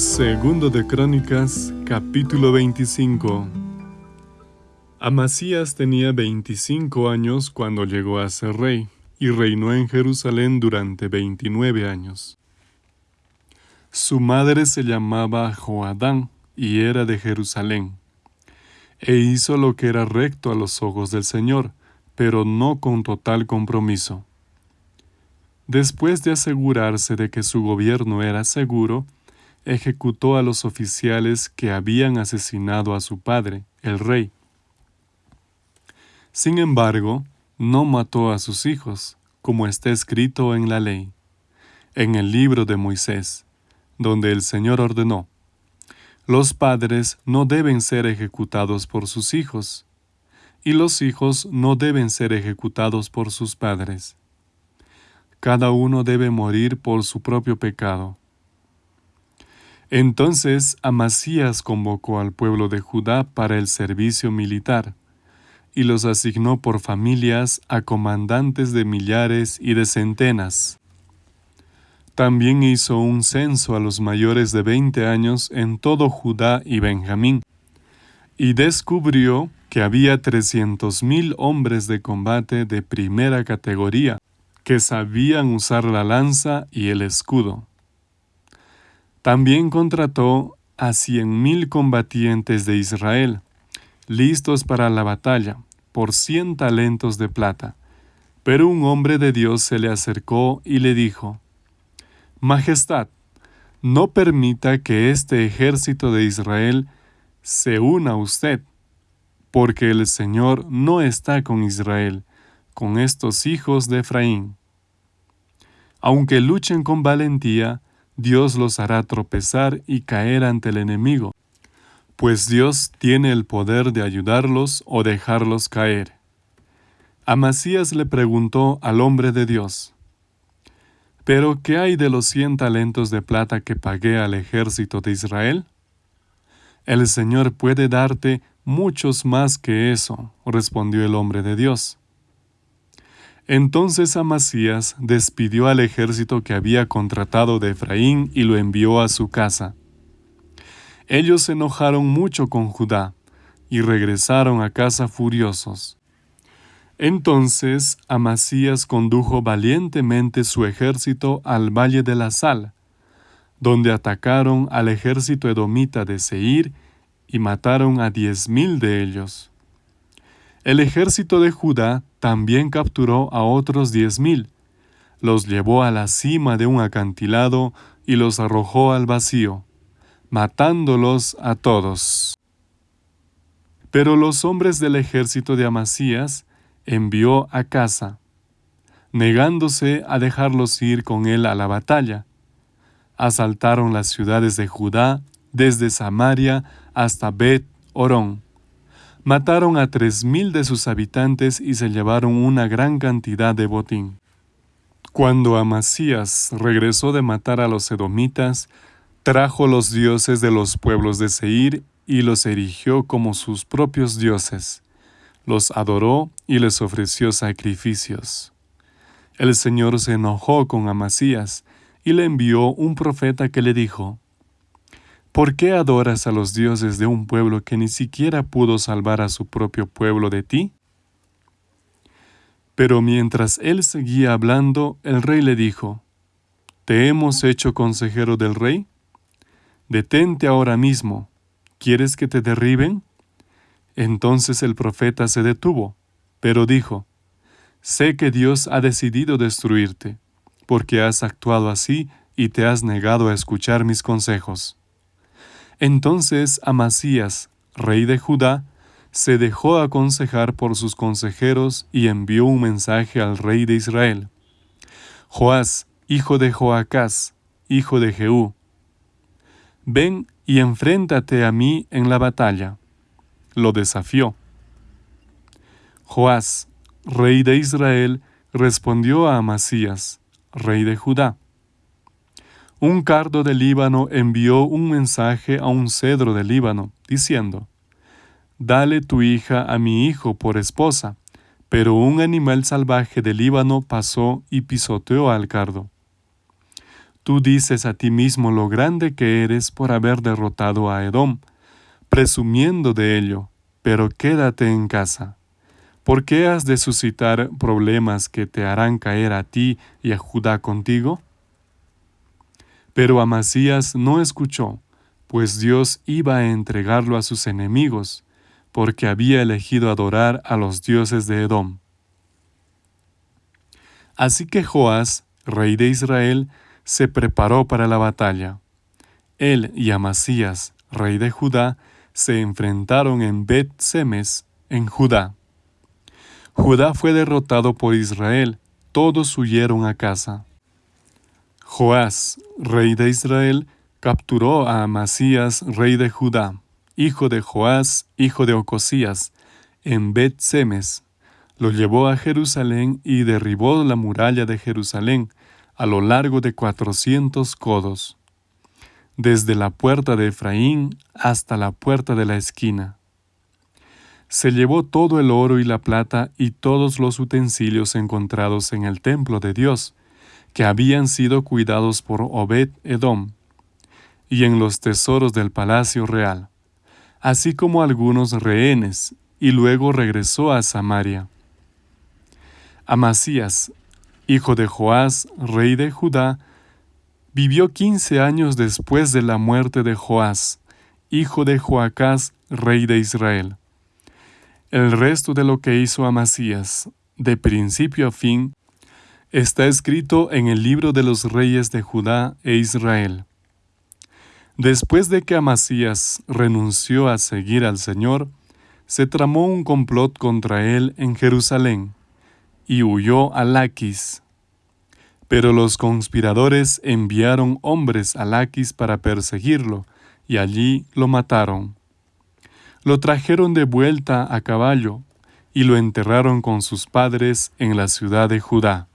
Segundo de Crónicas, capítulo 25. Amasías tenía 25 años cuando llegó a ser rey, y reinó en Jerusalén durante 29 años. Su madre se llamaba Joadán, y era de Jerusalén. E hizo lo que era recto a los ojos del Señor, pero no con total compromiso. Después de asegurarse de que su gobierno era seguro, ejecutó a los oficiales que habían asesinado a su padre, el rey. Sin embargo, no mató a sus hijos, como está escrito en la ley, en el libro de Moisés, donde el Señor ordenó, los padres no deben ser ejecutados por sus hijos, y los hijos no deben ser ejecutados por sus padres. Cada uno debe morir por su propio pecado. Entonces Amasías convocó al pueblo de Judá para el servicio militar, y los asignó por familias a comandantes de millares y de centenas. También hizo un censo a los mayores de veinte años en todo Judá y Benjamín, y descubrió que había trescientos mil hombres de combate de primera categoría, que sabían usar la lanza y el escudo. También contrató a cien mil combatientes de Israel, listos para la batalla, por cien talentos de plata. Pero un hombre de Dios se le acercó y le dijo, Majestad, no permita que este ejército de Israel se una a usted, porque el Señor no está con Israel, con estos hijos de Efraín. Aunque luchen con valentía, Dios los hará tropezar y caer ante el enemigo, pues Dios tiene el poder de ayudarlos o dejarlos caer. Amasías le preguntó al hombre de Dios, ¿Pero qué hay de los cien talentos de plata que pagué al ejército de Israel? El Señor puede darte muchos más que eso, respondió el hombre de Dios. Entonces Amasías despidió al ejército que había contratado de Efraín y lo envió a su casa. Ellos se enojaron mucho con Judá y regresaron a casa furiosos. Entonces Amasías condujo valientemente su ejército al valle de la Sal, donde atacaron al ejército edomita de Seir y mataron a diez mil de ellos. El ejército de Judá también capturó a otros diez mil, los llevó a la cima de un acantilado y los arrojó al vacío, matándolos a todos. Pero los hombres del ejército de Amasías envió a casa, negándose a dejarlos ir con él a la batalla. Asaltaron las ciudades de Judá desde Samaria hasta Bet Orón mataron a tres mil de sus habitantes y se llevaron una gran cantidad de botín. Cuando Amasías regresó de matar a los edomitas, trajo los dioses de los pueblos de Seir y los erigió como sus propios dioses. Los adoró y les ofreció sacrificios. El Señor se enojó con Amasías y le envió un profeta que le dijo, ¿Por qué adoras a los dioses de un pueblo que ni siquiera pudo salvar a su propio pueblo de ti? Pero mientras él seguía hablando, el rey le dijo, ¿Te hemos hecho consejero del rey? Detente ahora mismo. ¿Quieres que te derriben? Entonces el profeta se detuvo, pero dijo, Sé que Dios ha decidido destruirte, porque has actuado así y te has negado a escuchar mis consejos. Entonces Amasías, rey de Judá, se dejó aconsejar por sus consejeros y envió un mensaje al rey de Israel. Joás, hijo de Joacás, hijo de Jehú, ven y enfréntate a mí en la batalla. Lo desafió. Joás, rey de Israel, respondió a Amasías, rey de Judá un cardo del Líbano envió un mensaje a un cedro del Líbano, diciendo, Dale tu hija a mi hijo por esposa. Pero un animal salvaje del Líbano pasó y pisoteó al cardo. Tú dices a ti mismo lo grande que eres por haber derrotado a Edom, presumiendo de ello, pero quédate en casa. ¿Por qué has de suscitar problemas que te harán caer a ti y a Judá contigo? Pero Amasías no escuchó, pues Dios iba a entregarlo a sus enemigos, porque había elegido adorar a los dioses de Edom. Así que Joás, rey de Israel, se preparó para la batalla. Él y Amasías, rey de Judá, se enfrentaron en Bet-Semes, en Judá. Judá fue derrotado por Israel, todos huyeron a casa. Joás, rey de Israel, capturó a Amasías, rey de Judá, hijo de Joás, hijo de Ocosías, en Bet-Semes. Lo llevó a Jerusalén y derribó la muralla de Jerusalén a lo largo de cuatrocientos codos, desde la puerta de Efraín hasta la puerta de la esquina. Se llevó todo el oro y la plata y todos los utensilios encontrados en el templo de Dios, que habían sido cuidados por Obed Edom, y en los tesoros del palacio real, así como algunos rehenes, y luego regresó a Samaria. Amasías, hijo de Joás, rey de Judá, vivió quince años después de la muerte de Joás, hijo de Joacás, rey de Israel. El resto de lo que hizo Amasías, de principio a fin, está escrito en el libro de los reyes de Judá e Israel. Después de que Amasías renunció a seguir al Señor, se tramó un complot contra él en Jerusalén, y huyó a Laquis. Pero los conspiradores enviaron hombres a Laquis para perseguirlo, y allí lo mataron. Lo trajeron de vuelta a caballo, y lo enterraron con sus padres en la ciudad de Judá.